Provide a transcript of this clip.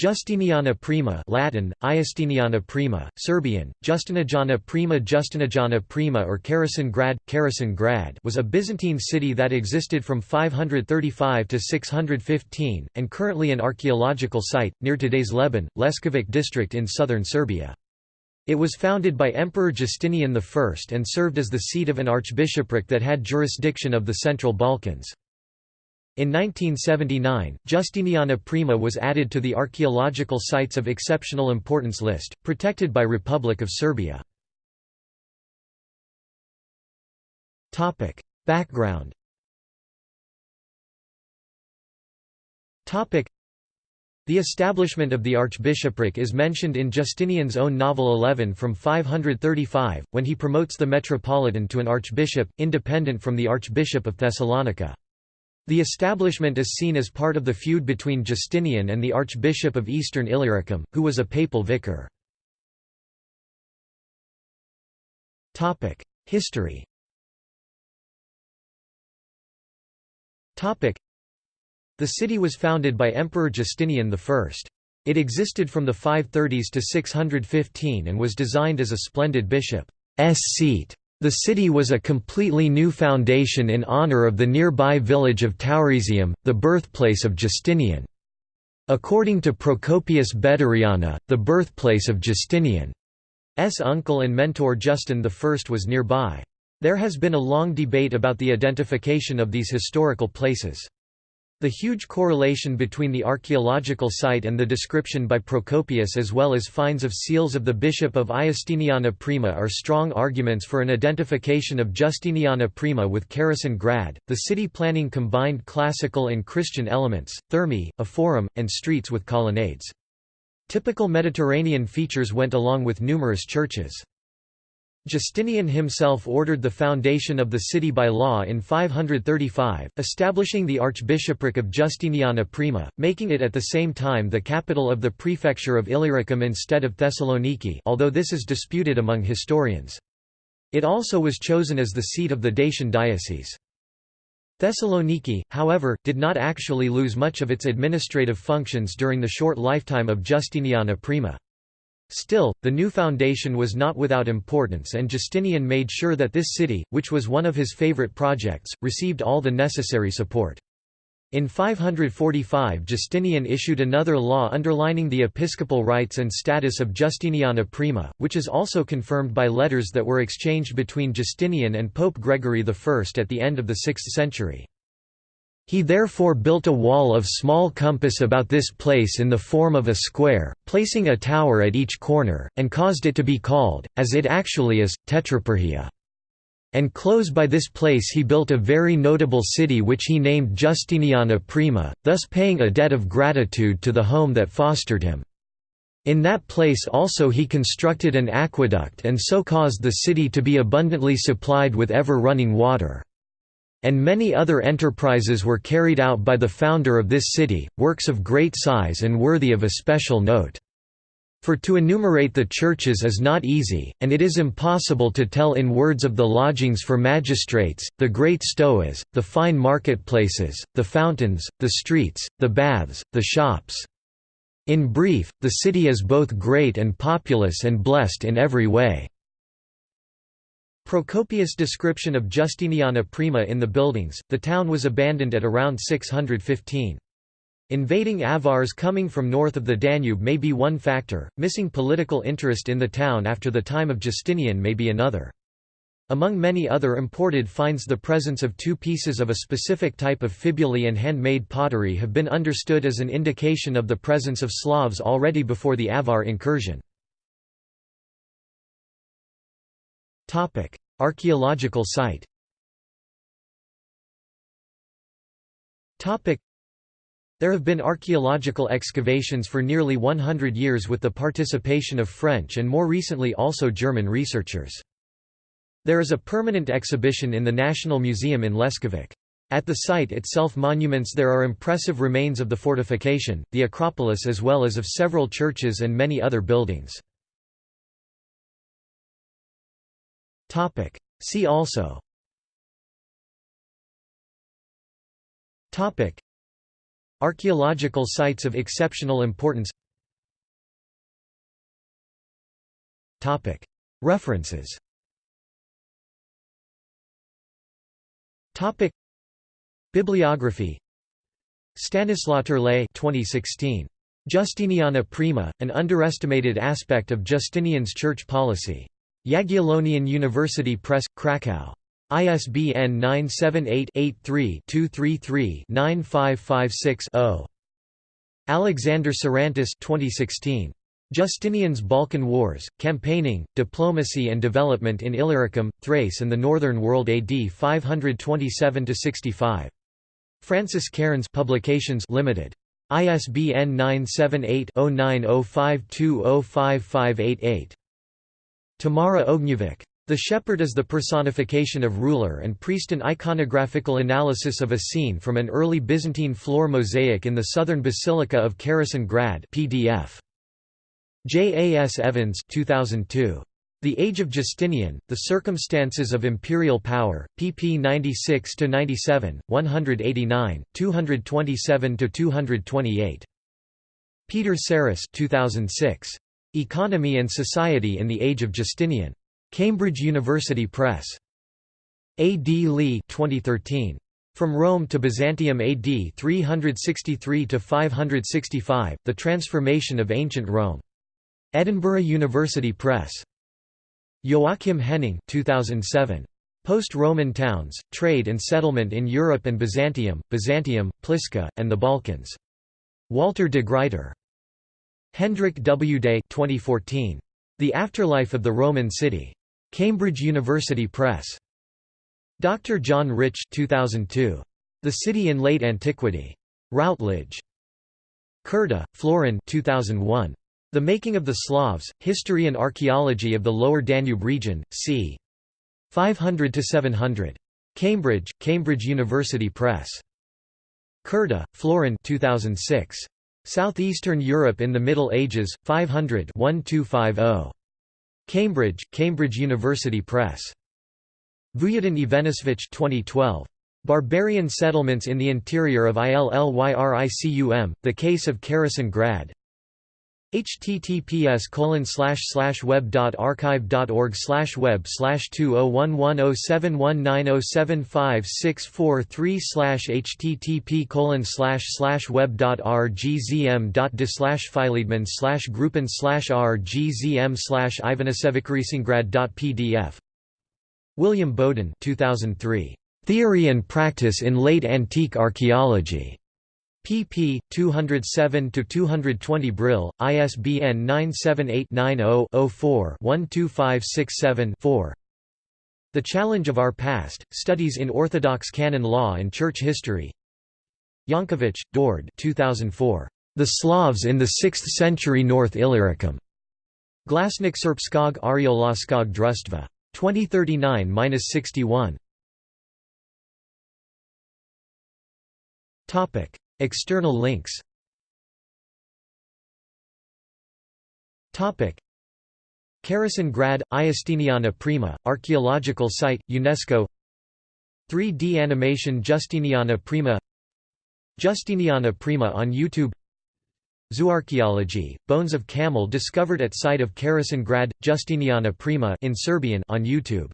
Justiniana Prima Latin, Iustiniana Prima, Serbian, Justinijana Prima Justinijana Prima or Caričin Grad, Caričin Grad was a Byzantine city that existed from 535 to 615, and currently an archaeological site, near today's Leban, Leskovac district in southern Serbia. It was founded by Emperor Justinian I and served as the seat of an archbishopric that had jurisdiction of the Central Balkans. In 1979, Justiniana Prima was added to the Archaeological Sites of Exceptional Importance list, protected by Republic of Serbia. Background the establishment of the archbishopric is mentioned in Justinian's own novel 11 from 535, when he promotes the metropolitan to an archbishop, independent from the archbishop of Thessalonica. The establishment is seen as part of the feud between Justinian and the Archbishop of Eastern Illyricum, who was a papal vicar. History The city was founded by Emperor Justinian I. It existed from the 530s to 615 and was designed as a splendid bishop's seat. The city was a completely new foundation in honor of the nearby village of Tauresium, the birthplace of Justinian. According to Procopius Bederiana, the birthplace of Justinian's uncle and mentor Justin I was nearby. There has been a long debate about the identification of these historical places. The huge correlation between the archaeological site and the description by Procopius as well as finds of seals of the bishop of Iustiniana Prima are strong arguments for an identification of Justiniana Prima with Caričin Grad. The city planning combined classical and Christian elements, thermae, a forum, and streets with colonnades. Typical Mediterranean features went along with numerous churches. Justinian himself ordered the foundation of the city by law in 535, establishing the archbishopric of Justiniana Prima, making it at the same time the capital of the prefecture of Illyricum instead of Thessaloniki although this is disputed among historians. It also was chosen as the seat of the Dacian diocese. Thessaloniki, however, did not actually lose much of its administrative functions during the short lifetime of Justiniana Prima. Still, the new foundation was not without importance and Justinian made sure that this city, which was one of his favorite projects, received all the necessary support. In 545 Justinian issued another law underlining the episcopal rights and status of Justiniana Prima, which is also confirmed by letters that were exchanged between Justinian and Pope Gregory I at the end of the 6th century. He therefore built a wall of small compass about this place in the form of a square, placing a tower at each corner, and caused it to be called, as it actually is, Tetrapyrgia. And close by this place he built a very notable city which he named Justiniana Prima, thus paying a debt of gratitude to the home that fostered him. In that place also he constructed an aqueduct and so caused the city to be abundantly supplied with ever-running water and many other enterprises were carried out by the founder of this city, works of great size and worthy of a special note. For to enumerate the churches is not easy, and it is impossible to tell in words of the lodgings for magistrates, the great stoas, the fine marketplaces, the fountains, the streets, the baths, the shops. In brief, the city is both great and populous and blessed in every way. Procopius' description of Justiniana Prima in the buildings, the town was abandoned at around 615. Invading Avars coming from north of the Danube may be one factor, missing political interest in the town after the time of Justinian may be another. Among many other imported finds the presence of two pieces of a specific type of fibulae and handmade pottery have been understood as an indication of the presence of Slavs already before the Avar incursion. Topic: Archaeological site. Topic: There have been archaeological excavations for nearly 100 years with the participation of French and more recently also German researchers. There is a permanent exhibition in the National Museum in Leskovac. At the site itself monuments there are impressive remains of the fortification, the Acropolis as well as of several churches and many other buildings. Topic. See also Topic. Archaeological sites of exceptional importance Topic. References Topic. Bibliography Stanislaw Turlej 2016. Justiniana Prima, An Underestimated Aspect of Justinian's Church Policy. Jagiellonian University Press, Krakow. ISBN 978-83-233-9556-0. Alexander Sarantis 2016. Justinian's Balkan Wars, Campaigning, Diplomacy and Development in Illyricum, Thrace and the Northern World AD 527–65. Francis Cairns Publications Limited. ISBN 978-0905205588. Tamara Ognjevic. The Shepherd is the personification of ruler and priest an iconographical analysis of a scene from an early Byzantine floor mosaic in the southern Basilica of Caričin Grad PDF. J. A. S. Evans 2002. The Age of Justinian, The Circumstances of Imperial Power, pp 96–97, 189, 227–228. Peter Sarris 2006. Economy and Society in the Age of Justinian. Cambridge University Press. A. D. Lee 2013. From Rome to Byzantium AD 363–565, The Transformation of Ancient Rome. Edinburgh University Press. Joachim Henning 2007. Post-Roman Towns, Trade and Settlement in Europe and Byzantium, Byzantium, Pliska, and the Balkans. Walter de Gruyter. Hendrik W. Dey 2014. The Afterlife of the Roman City. Cambridge University Press. Dr. John Rich 2002. The City in Late Antiquity. Routledge. Curta, Florin 2001. The Making of the Slavs, History and Archaeology of the Lower Danube Region, c. 500–700. Cambridge, Cambridge University Press. Curta, Florin 2006. Southeastern Europe in the Middle Ages, 500 1250. Cambridge, Cambridge University Press. Vujadin Ivanisevic 2012. Barbarian Settlements in the Interior of Illyricum, The Case of Caričin Grad, https colon slash slash web dot archive dot org slash web slash two oh one one oh seven one nine oh seven five six four three slash http colon slash slash web dot rgzm dot de slash slash slash rgzm slash dot pdf William Bowden 2003 Theory and Practice in Late Antique Archaeology pp. 207–220 Brill, ISBN 978-90-04-12567-4 The Challenge of Our Past, Studies in Orthodox Canon Law and Church History Yankovic, Dord 2004. The Slavs in the 6th Century North Illyricum. Glasnik Serbskog Ariolaskog Drustva. 2039–61 External links. Caričin Grad, Iustiniana Prima, archaeological site, UNESCO. 3D animation Justiniana Prima. Justiniana Prima on YouTube. Zooarchaeology, bones of camel discovered at site of Caričin Grad, Justiniana Prima in Serbian on YouTube